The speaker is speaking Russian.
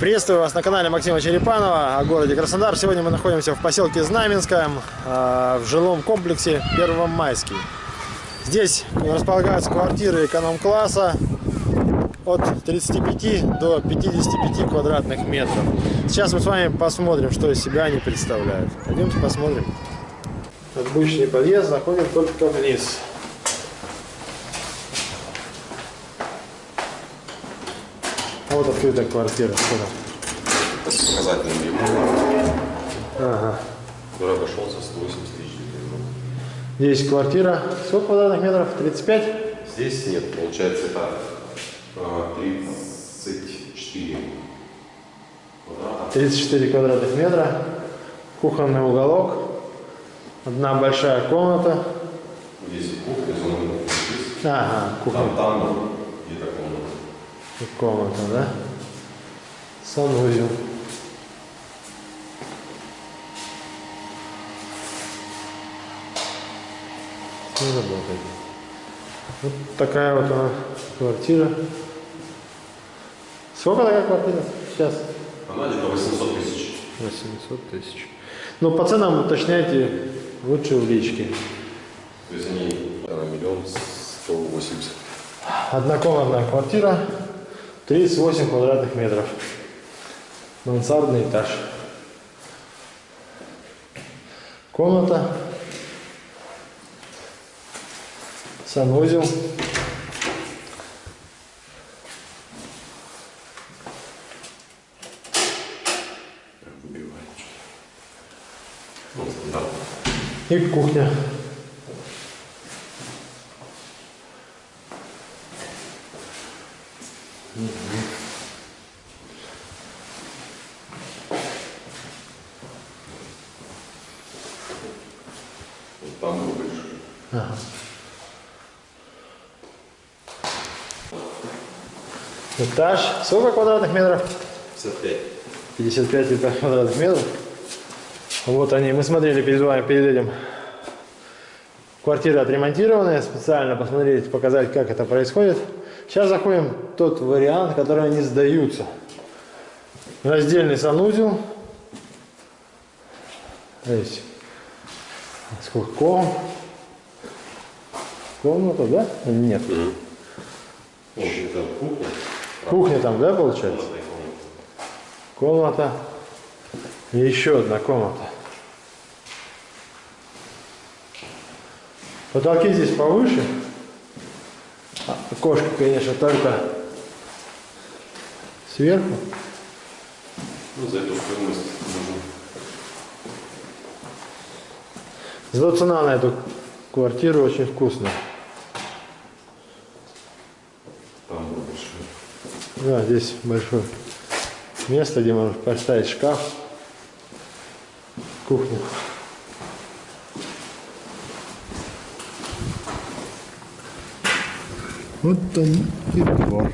Приветствую вас на канале Максима Черепанова о городе Краснодар. Сегодня мы находимся в поселке Знаменском, э, в жилом комплексе Первомайский. Здесь располагаются квартиры эконом-класса от 35 до 55 квадратных метров. Сейчас мы с вами посмотрим, что из себя они представляют. Пойдемте посмотрим. Обычный подъезд заходит только вниз. Вот открытая квартира. Показательный ремонт, Ага. который обошелся 180 тысяч. Здесь квартира. Сколько квадратных метров? 35? Здесь нет, получается это а, 34 квадрата. 34 квадратных метра. Кухонный уголок. Одна большая комната. Здесь кухня, зона. Ага, кухня. Там, там. Комната, да? Санузел. Все работает. Вот такая вот она квартира. Сколько такая квартира сейчас? Она где-то 800 тысяч. 800 тысяч. Ну, по ценам уточняйте лучше в личке. То есть они наверное, миллион сто восемьдесят. Однокомнатная квартира, 38 квадратных метров. Мансардный этаж. Комната. Санузел. Ну. И кухня. Там больше. Этаж. Сколько квадратных метров? 55. 55 квадратных метров. Вот они. Мы смотрели перед вами, перед этим. Квартира отремонтированная. Специально посмотреть, показать, как это происходит. Сейчас заходим в тот вариант, который они сдаются. Раздельный санузел. Здесь. Сколько ком? Комната, да? Нет. Вот это кухня. Кухня там, да, получается? Комната. И еще одна комната. Потолки здесь повыше. Окошко, конечно, только сверху. Ну, за эту стоимость Зато цена на эту квартиру очень вкусная. там. Да, здесь большое место, где можно поставить шкаф, кухню. Вот он и двор.